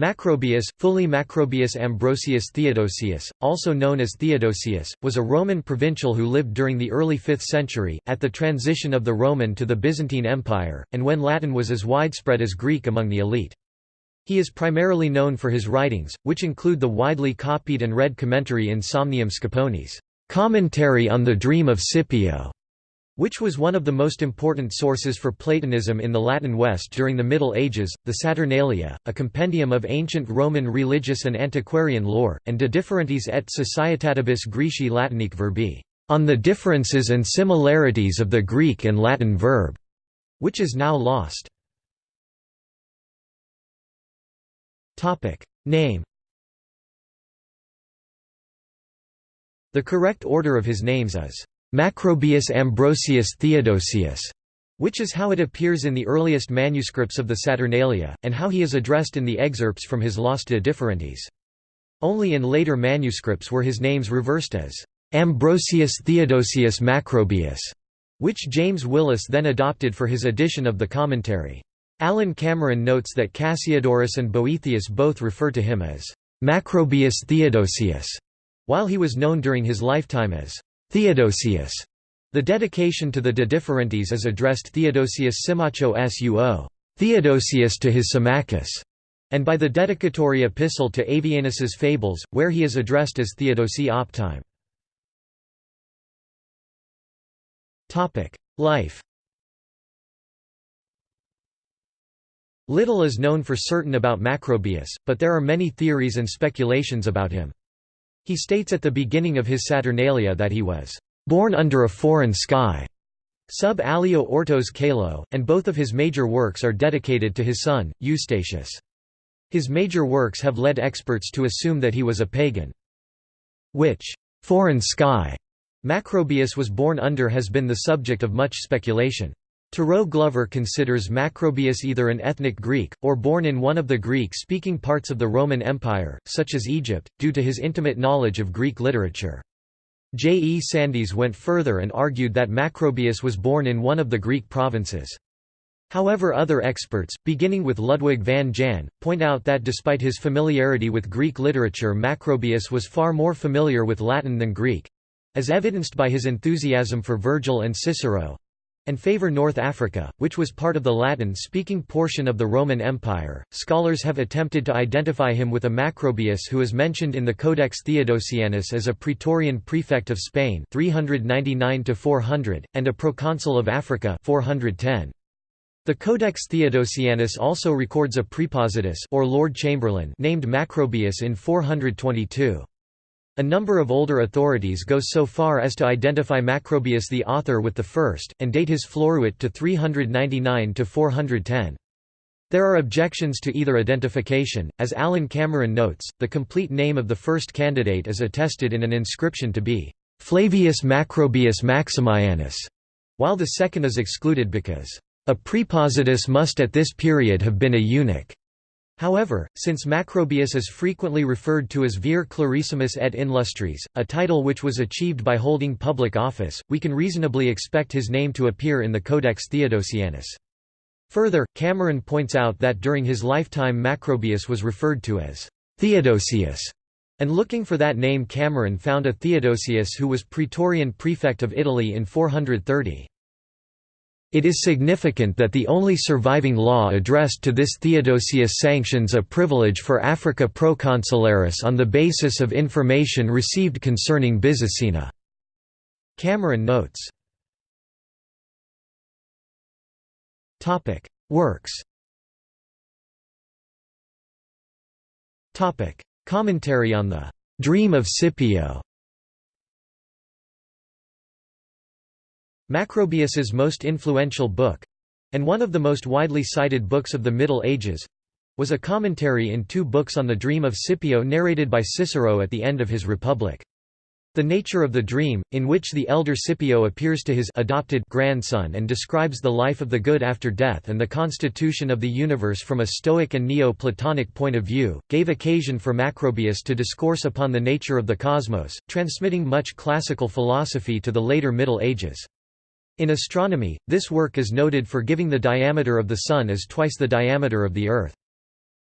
Macrobius, fully Macrobius Ambrosius Theodosius, also known as Theodosius, was a Roman provincial who lived during the early 5th century, at the transition of the Roman to the Byzantine Empire, and when Latin was as widespread as Greek among the elite. He is primarily known for his writings, which include the widely copied and read commentary in Somnium Scipionis, commentary on the Dream of Scipio, which was one of the most important sources for Platonism in the Latin West during the Middle Ages, the Saturnalia, a compendium of ancient Roman religious and antiquarian lore, and De Differentiis et Societatibus Graeci Latinique Verbi, on the differences and similarities of the Greek and Latin verb, which is now lost. Name The correct order of his names is Macrobius Ambrosius Theodosius, which is how it appears in the earliest manuscripts of the Saturnalia, and how he is addressed in the excerpts from his Lost De Differentiis. Only in later manuscripts were his names reversed as Ambrosius Theodosius Macrobius, which James Willis then adopted for his edition of the commentary. Alan Cameron notes that Cassiodorus and Boethius both refer to him as Macrobius Theodosius, while he was known during his lifetime as Theodosius. The dedication to the De Differentiis is addressed Theodosius Symmachus suo, Theodosius to his Symmachus, and by the dedicatory epistle to Avienus's Fables, where he is addressed as Theodosi Optime. Life Little is known for certain about Macrobius, but there are many theories and speculations about him. He states at the beginning of his Saturnalia that he was born under a foreign sky, sub alio ortos calo, and both of his major works are dedicated to his son, Eustachius. His major works have led experts to assume that he was a pagan. Which foreign sky Macrobius was born under has been the subject of much speculation. Terrot Glover considers Macrobius either an ethnic Greek, or born in one of the Greek-speaking parts of the Roman Empire, such as Egypt, due to his intimate knowledge of Greek literature. J. E. Sandys went further and argued that Macrobius was born in one of the Greek provinces. However other experts, beginning with Ludwig van Jan, point out that despite his familiarity with Greek literature Macrobius was far more familiar with Latin than Greek—as evidenced by his enthusiasm for Virgil and Cicero, and favor North Africa, which was part of the Latin-speaking portion of the Roman Empire. Scholars have attempted to identify him with a Macrobius who is mentioned in the Codex Theodosianus as a praetorian prefect of Spain 399 400 and a proconsul of Africa 410. The Codex Theodosianus also records a prepositus or Lord Chamberlain named Macrobius in 422. A number of older authorities go so far as to identify Macrobius the author with the first, and date his Floruit to 399 to 410. There are objections to either identification, as Alan Cameron notes, the complete name of the first candidate is attested in an inscription to be Flavius Macrobius Maximianus, while the second is excluded because a prepositus must at this period have been a eunuch. However, since Macrobius is frequently referred to as Vir Clarissimus et Inlustris, a title which was achieved by holding public office, we can reasonably expect his name to appear in the Codex Theodosianus. Further, Cameron points out that during his lifetime Macrobius was referred to as Theodosius, and looking for that name Cameron found a Theodosius who was Praetorian prefect of Italy in 430. It is significant that the only surviving law addressed to this Theodosius sanctions a privilege for Africa proconsularis on the basis of information received concerning Byzacena. Cameron notes. Works Commentary on the «Dream of Scipio» Macrobius's most influential book—and one of the most widely cited books of the Middle Ages—was a commentary in two books on the dream of Scipio narrated by Cicero at the end of his Republic. The nature of the dream, in which the elder Scipio appears to his adopted grandson and describes the life of the good after death and the constitution of the universe from a Stoic and Neo-Platonic point of view, gave occasion for Macrobius to discourse upon the nature of the cosmos, transmitting much classical philosophy to the later Middle Ages. In astronomy, this work is noted for giving the diameter of the Sun as twice the diameter of the Earth.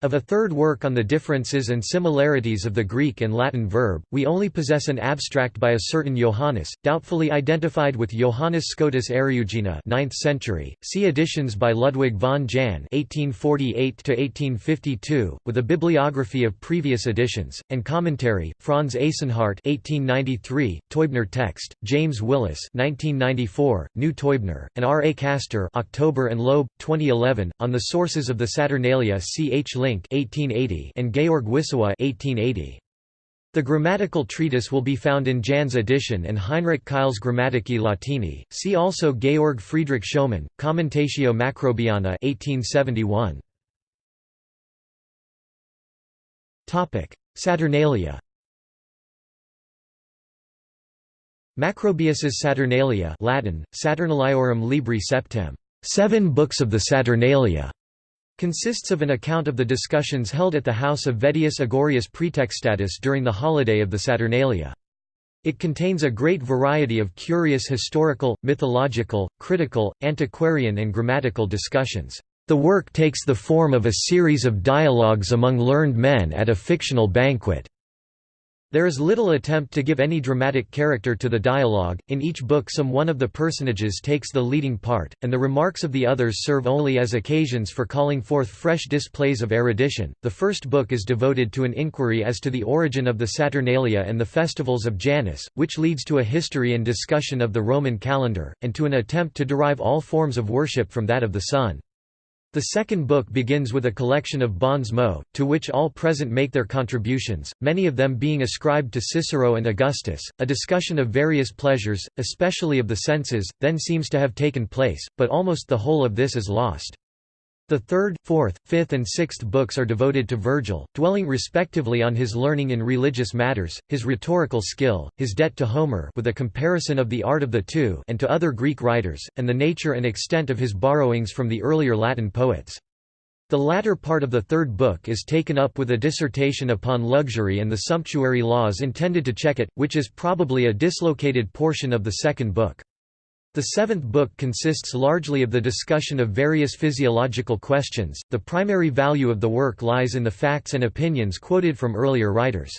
Of a third work on the differences and similarities of the Greek and Latin verb, we only possess an abstract by a certain Johannes, doubtfully identified with Johannes Scotus Eriugena 9th century. See editions by Ludwig von Jahn (1848–1852), with a bibliography of previous editions and commentary. Franz Eyssenhardt (1893), Teubner text, James Willis (1994), New Teubner, and R. A. Kaster (October and Loeb, 2011) on the sources of the Saturnalia. C. H. Link 1880 and Georg Wissowa 1880. The grammatical treatise will be found in Jan's edition and Heinrich Keil's Grammatici Latini. See also Georg Friedrich Schumann, Commentatio Macrobiana 1871. Topic: Saturnalia. Macrobius's Saturnalia Latin, Saturnaliorum Libri Septem, seven books of the Saturnalia, consists of an account of the discussions held at the house of Vettius Agorius Praetextatus during the holiday of the Saturnalia. It contains a great variety of curious historical, mythological, critical, antiquarian and grammatical discussions. The work takes the form of a series of dialogues among learned men at a fictional banquet. There is little attempt to give any dramatic character to the dialogue, in each book some one of the personages takes the leading part, and the remarks of the others serve only as occasions for calling forth fresh displays of erudition. The first book is devoted to an inquiry as to the origin of the Saturnalia and the festivals of Janus, which leads to a history and discussion of the Roman calendar, and to an attempt to derive all forms of worship from that of the sun. The second book begins with a collection of bons mots, to which all present make their contributions, many of them being ascribed to Cicero and Augustus. A discussion of various pleasures, especially of the senses, then seems to have taken place, but almost the whole of this is lost. The third, fourth, fifth and sixth books are devoted to Virgil, dwelling respectively on his learning in religious matters, his rhetorical skill, his debt to Homer with a comparison of the art of the two and to other Greek writers, and the nature and extent of his borrowings from the earlier Latin poets. The latter part of the third book is taken up with a dissertation upon luxury and the sumptuary laws intended to check it, which is probably a dislocated portion of the second book. The seventh book consists largely of the discussion of various physiological questions. The primary value of the work lies in the facts and opinions quoted from earlier writers.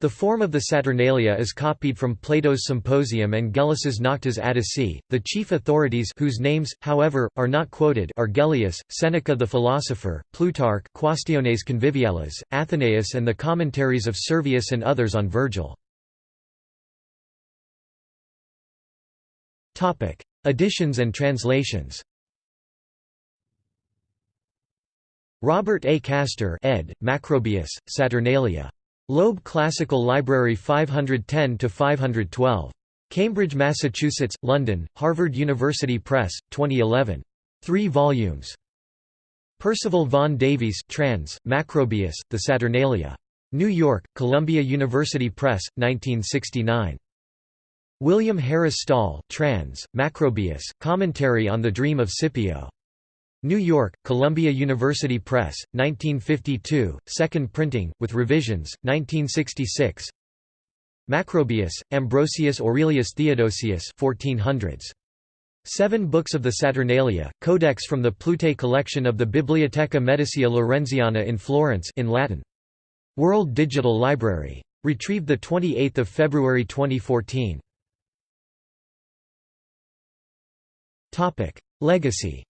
The form of the Saturnalia is copied from Plato's Symposium and Gellius's Noctes Atticae. The chief authorities whose names, however, are not quoted are Gellius, Seneca the philosopher, Plutarch Quaestiones Conviviales, Athenaeus and the commentaries of Servius and others on Virgil. Topic: Editions and translations. Robert A. Kaster, ed. Macrobius, Saturnalia. Loeb Classical Library 510 to 512. Cambridge, Massachusetts, London: Harvard University Press, 2011. 3 volumes. Percival Vaughan Davies, trans. Macrobius, The Saturnalia. New York: Columbia University Press, 1969. William Harris Stahl trans. Macrobius, Commentary on the Dream of Scipio. New York, Columbia University Press, 1952, second printing, with revisions, 1966 Macrobius, Ambrosius Aurelius Theodosius 1400s. Seven books of the Saturnalia, codex from the Plute collection of the Biblioteca Medicia Lorenziana in Florence in Latin. World Digital Library. Retrieved 28 February 2014. Legacy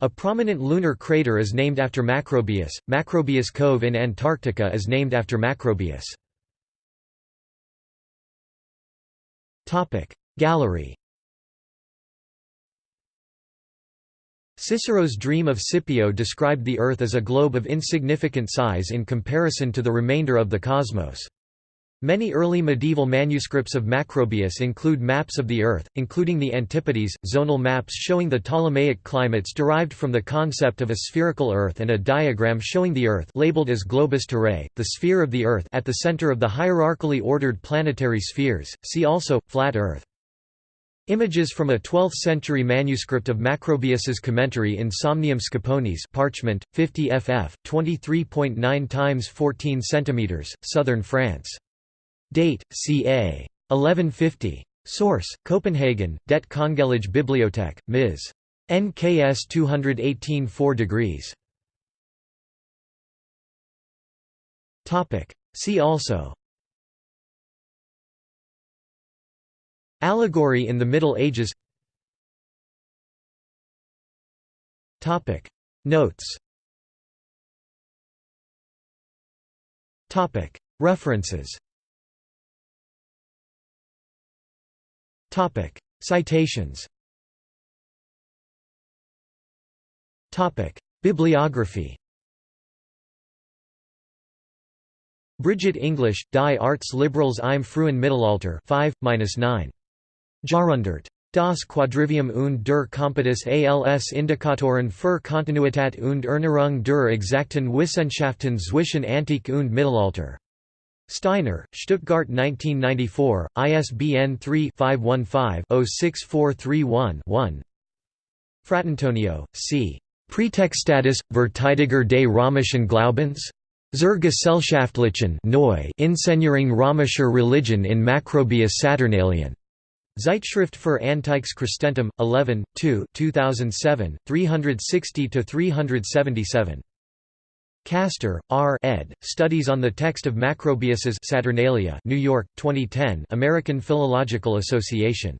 A prominent lunar crater is named after Macrobius. Macrobius Cove in Antarctica is named after Macrobius. Topic Gallery Cicero's dream of Scipio described the Earth as a globe of insignificant size in comparison to the remainder of the cosmos. Many early medieval manuscripts of Macrobius include maps of the Earth, including the Antipodes, zonal maps showing the Ptolemaic climates derived from the concept of a spherical Earth and a diagram showing the Earth labeled as globus terrae, the sphere of the Earth at the center of the hierarchically ordered planetary spheres, see also, flat Earth. Images from a 12th-century manuscript of Macrobius's commentary in Somnium Scipionis parchment, 50 ff, 23.9 x 14 cm, southern France. Date, ca. 1150. Source: Copenhagen, Det Kongelige Bibliotek, Ms. NKS 218 4 degrees. See also Allegory in the Middle Ages Notes Topic References Citations Bibliography Brigitte Englisch, Die Artes Liberales im frühen Mittelalter 5-9. Jahrhundert. Das Quadrivium und der Compass als Indikatoren für Kontinuität und Erneuerung der exakten Wissenschaften zwischen Antike und Mittelalter. Steiner, Stuttgart 1994, ISBN 3-515-06431-1 Fratantonio, c. Prätextatus, Verteidiger des römischen Glaubens? Zur Gesellschaftlichen Neu Inszenierung römischer Religion in Macrobius Saturnalien. Zeitschrift für Antikes Christentum, 11, 2 2007, 360–377. Kaster, R. ed., Studies on the Text of Macrobius's Saturnalia New York, 2010 American Philological Association.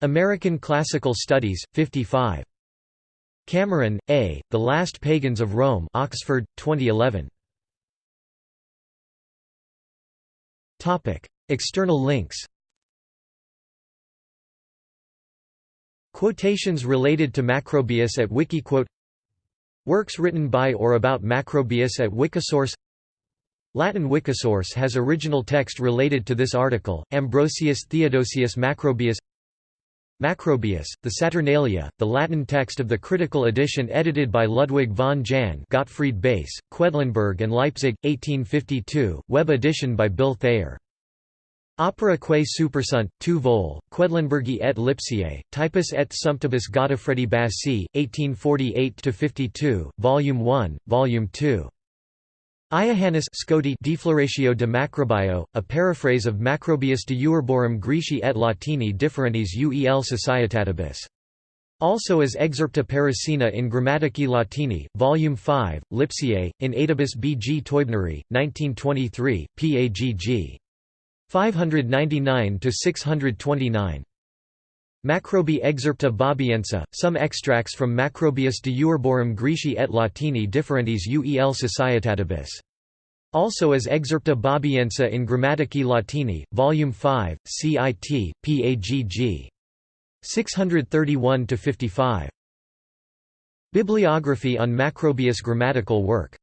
American Classical Studies, 55. Cameron, A., The Last Pagans of Rome Oxford, 2011. External links Quotations related to Macrobius at Wikiquote Works written by or about Macrobius at Wikisource Latin Wikisource has original text related to this article, Ambrosius Theodosius Macrobius Macrobius, the Saturnalia, the Latin text of the critical edition edited by Ludwig von Jahn Gottfried Bass, Quedlinburg and Leipzig, 1852, web edition by Bill Thayer. Opera quae supersunt, tu vol, Quedlinburgi et Lipsiae, typus et sumptibus Godofredi Bassi, 1848–52, Volume 1, Volume 2. Iohannis Scoti Defloratio de Macrobio, a paraphrase of Macrobius de Uerborum Greci et Latini differentes uel societatibus. Also as Excerpta Parisina in Grammatici Latini, Volume 5, Lipsiae, in Adibus B. G. Teubneri, 1923, Pagg. 599–629. Macrobi Excerpta Bobiensia, some extracts from Macrobius de Uerborum Greci et Latini differentes uel societatibus. Also as Excerpta Bobiensia in Grammatici Latini, Volume 5, CIT, PAGG. 631–55. Bibliography on Macrobius grammatical work